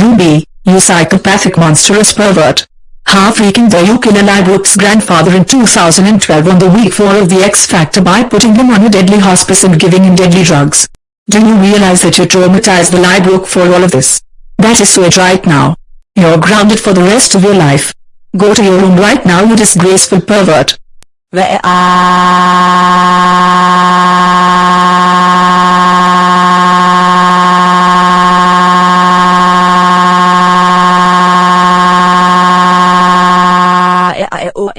Ruby, you psychopathic monstrous pervert. You kill Eli Brooks' grandfather in 2012 on the week 4 of the X Factor by putting him on a deadly hospice and giving him deadly drugs? Do you realize that you traumatized the Eli for all of this? That is so it right now. You're grounded for the rest of your life. Go to your room right now you disgraceful pervert. or